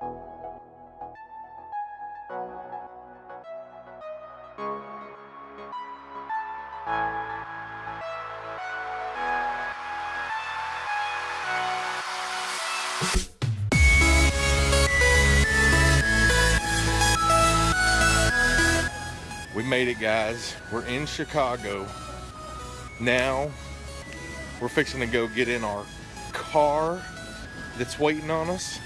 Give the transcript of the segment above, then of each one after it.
We made it guys. We're in Chicago. Now we're fixing to go get in our car that's waiting on us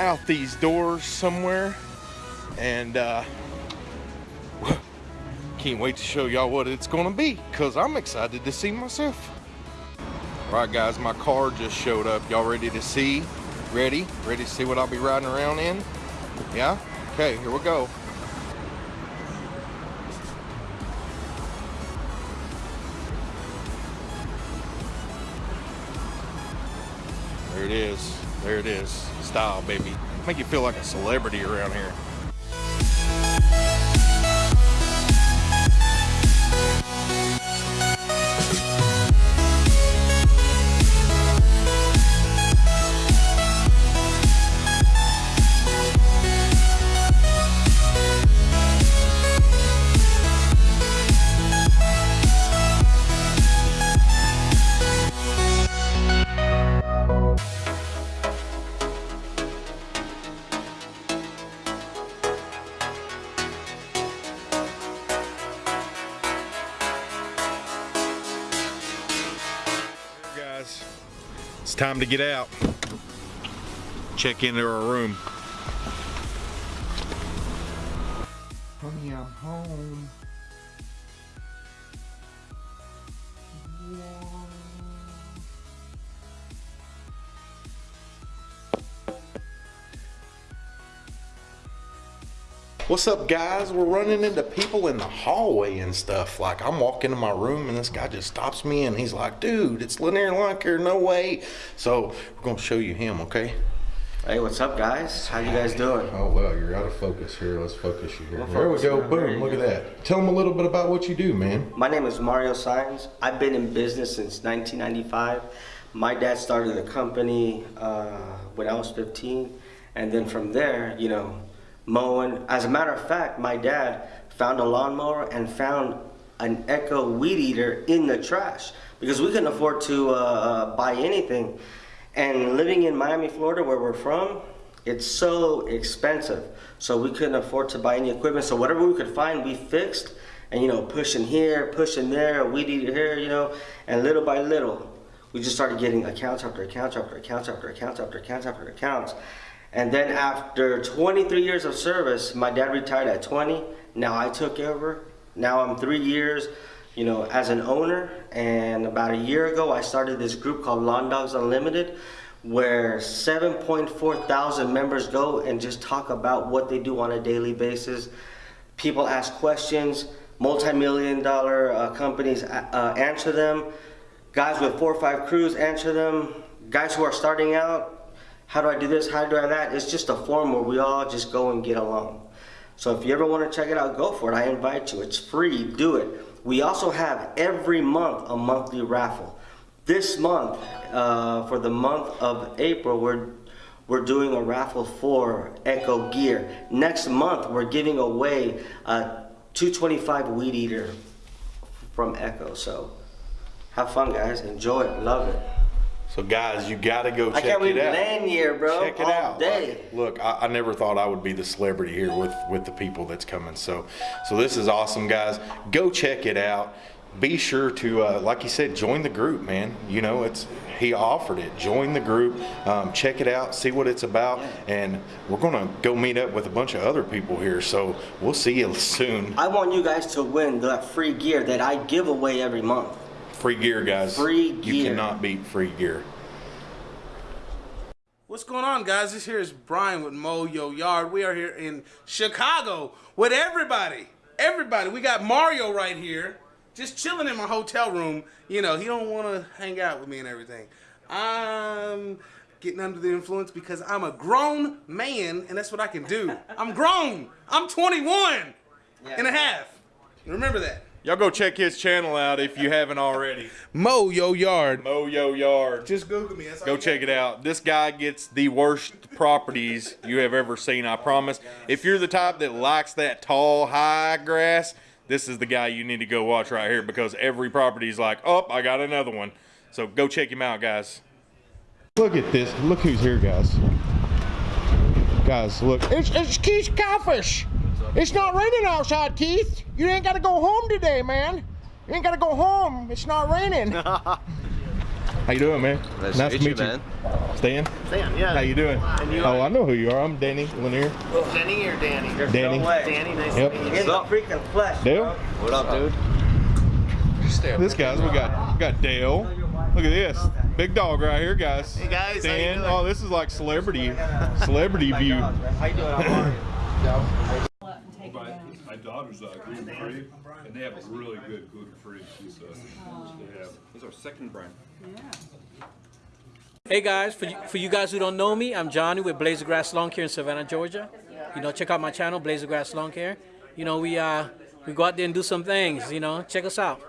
out these doors somewhere. And uh, can't wait to show y'all what it's gonna be because I'm excited to see myself. All right, guys, my car just showed up. Y'all ready to see? Ready? Ready to see what I'll be riding around in? Yeah? Okay, here we go. There it is. There it is. Style, baby. Make you feel like a celebrity around here. Time to get out. Check into our room. Honey, I'm home. What's up guys? We're running into people in the hallway and stuff. Like I'm walking to my room and this guy just stops me and he's like, dude, it's Lanier Lunker, no way. So we're gonna show you him, okay? Hey, what's up, guys? How you guys doing? Oh well, you're out of focus here. Let's focus you here. We'll there we go. Boom. Look at that. Tell them a little bit about what you do, man. My name is Mario Sines. I've been in business since 1995. My dad started a company uh, when I was 15, and then from there, you know, mowing. As a matter of fact, my dad found a lawnmower and found an Echo weed eater in the trash because we couldn't afford to uh, buy anything. And living in Miami, Florida, where we're from, it's so expensive. So we couldn't afford to buy any equipment. So whatever we could find, we fixed. And you know, pushing here, pushing there, weed eater here, you know, and little by little, we just started getting accounts after accounts after accounts after accounts after accounts after accounts. And then after 23 years of service, my dad retired at 20. Now I took over. Now I'm three years, you know, as an owner. And about a year ago, I started this group called Lawn Dogs Unlimited, where 7.4 thousand members go and just talk about what they do on a daily basis. People ask questions, multi-million dollar uh, companies uh, uh, answer them. Guys with four or five crews answer them. Guys who are starting out, how do I do this? How do I that? It's just a forum where we all just go and get along. So if you ever want to check it out, go for it. I invite you. It's free. Do it. We also have every month a monthly raffle. This month, uh, for the month of April, we're we're doing a raffle for Echo Gear. Next month, we're giving away a 225 weed eater from Echo. So have fun, guys. Enjoy it. Love it. So guys, you gotta go check it out. I check can't it wait out. lanyard, bro. Check it all out. day. Look, I, I never thought I would be the celebrity here with with the people that's coming. So, so this is awesome, guys. Go check it out. Be sure to, uh, like you said, join the group, man. You know, it's he offered it. Join the group. Um, check it out. See what it's about. And we're gonna go meet up with a bunch of other people here. So we'll see you soon. I want you guys to win that free gear that I give away every month. Free gear, guys. Free gear. You cannot beat free gear. What's going on, guys? This here is Brian with Mo Yo Yard. We are here in Chicago with everybody. Everybody. We got Mario right here, just chilling in my hotel room. You know, he don't want to hang out with me and everything. I'm getting under the influence because I'm a grown man, and that's what I can do. I'm grown. I'm 21 and a half. Remember that. Y'all go check his channel out if you haven't already. Mo Yo Yard. Mo Yo Yard. Just Google me. That's Go you check it out. This guy gets the worst properties you have ever seen, I promise. If you're the type that likes that tall, high grass, this is the guy you need to go watch right here because every property is like, oh, I got another one. So go check him out, guys. Look at this. Look who's here, guys. Guys, look. It's, it's Keith Kalfas. It's not raining outside, Keith. You ain't got to go home today, man. You ain't got to go home. It's not raining. How you doing, man? Nice to meet you, man. Stan? Stan, yeah. How you doing? you oh, uh, I know who you are. I'm Danny Lanier. Oh, Denny or Danny? Danny. No. Danny, nice Yep. to meet you. In the freaking flesh. Dale? bro. What up, dude? This guys, we got we got Dale. Look at this. Big dog right here, guys. Hey, guys, how you Stan. doing? Oh, this is like celebrity celebrity oh view. How you doing? How? My, my daughter's uh, gluten free, and they have a really good gluten free pizza. They have. This is our second brand. Yeah. Hey guys, for you, for you guys who don't know me, I'm Johnny with Blazer Grass Lawn Care in Savannah, Georgia. You know, check out my channel, Blazer Grass Lawn Care. You know, we uh we go out there and do some things. You know, check us out.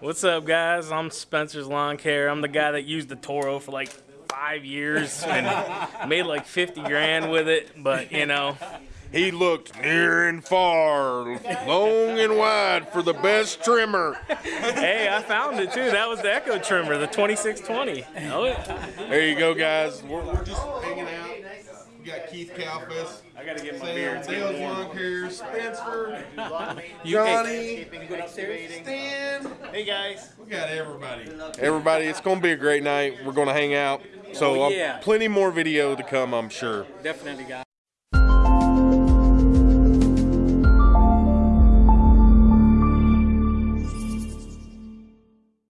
What's up, guys? I'm Spencer's Lawn Care. I'm the guy that used the Toro for like five years and made like 50 grand with it. But you know, He looked near and far, long and wide for the best trimmer. hey, I found it too. That was the Echo trimmer, the 2620. Oh, yeah. There you go, guys. We're, we're just hanging out. We got Keith Kalfas, I gotta get my Sam, beard. It's getting Dale's warm. Lawn Care, Spencer, Johnny, Stan. Hey, guys. We got everybody. Everybody, it's going to be a great night. We're going to hang out. So Oh, um, yeah. plenty more video to come, I'm sure. definitely, guys.